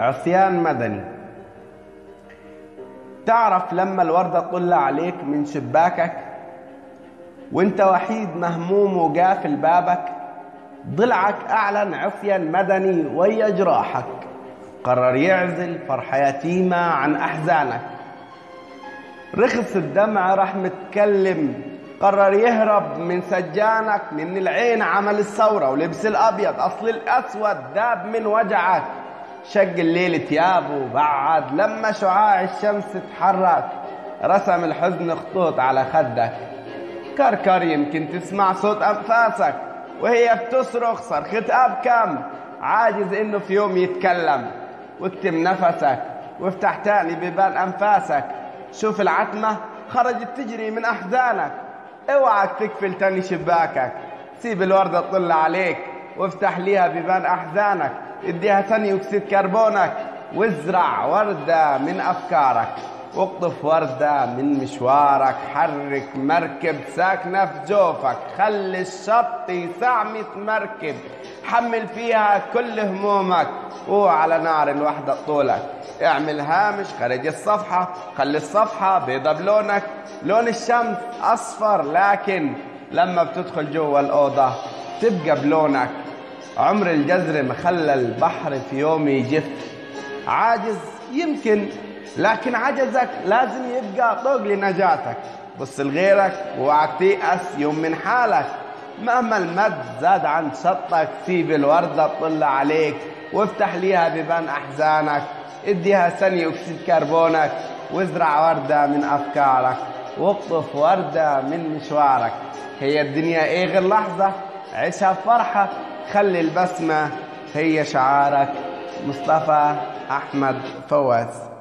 عصيان مدني. تعرف لما الوردة تطل عليك من شباكك وانت وحيد مهموم وقافل بابك ضلعك أعلن عصيان مدني ويا جراحك. قرر يعزل فرحة يتيمة عن أحزانك. رخص الدمع راح متكلم قرر يهرب من سجانك من العين عمل الثورة ولبس الأبيض أصل الأسود داب من وجعك. شق الليل ثيابه بعد لما شعاع الشمس تحرك رسم الحزن خطوط على خدك. كركر يمكن تسمع صوت أنفاسك وهي بتصرخ صرخة أبكم عاجز إنه في يوم يتكلم. واكتم نفسك وافتح تاني ببال أنفاسك. شوف العتمة خرجت تجري من أحزانك. اوعك تقفل تاني شباكك. سيب الوردة تطل عليك وافتح ليها بيبان أحزانك. اديها ثاني أكسيد كربونك. وازرع وردة من أفكارك. واقطف وردة من مشوارك. حرك مركب ساكنة في جوفك. خلي الشط يسعمت مركب. حمل فيها كل همومك. وعلى نار الوحدة طولك. اعمل هامش خارج الصفحة. خلي الصفحة بيضة بلونك. لون الشمس أصفر لكن لما بتدخل جوا الأوضة تبقى بلونك. عمر الجزر مخلى البحر في يوم يجف عاجز يمكن لكن عجزك لازم يبقى طوق لنجاتك. بص لغيرك ووعك تيأس يوم من حالك. مهما المد زاد عن شطك سيب الوردة تطل عليك. وافتح ليها بيبان أحزانك. اديها ثاني أكسيد كربونك. وازرع وردة من أفكارك. واقطف وردة من مشوارك. هي الدنيا إيه غير لحظة؟ عيشها بفرحة خلي البسمة هي شعارك. مصطفى أحمد فواز.